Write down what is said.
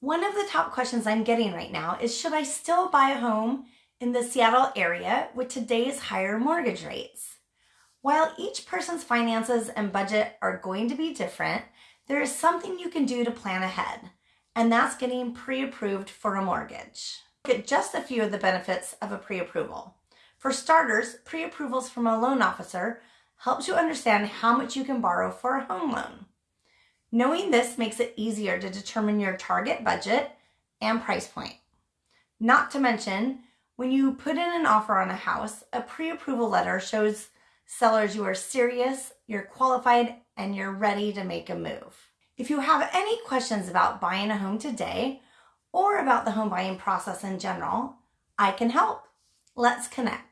One of the top questions I'm getting right now is should I still buy a home in the Seattle area with today's higher mortgage rates? While each person's finances and budget are going to be different, there is something you can do to plan ahead, and that's getting pre approved for a mortgage. Look at just a few of the benefits of a pre approval. For starters, pre approvals from a loan officer helps you understand how much you can borrow for a home loan. Knowing this makes it easier to determine your target budget and price point. Not to mention, when you put in an offer on a house, a pre approval letter shows sellers you are serious, you're qualified, and you're ready to make a move. If you have any questions about buying a home today or about the home buying process in general, I can help. Let's connect.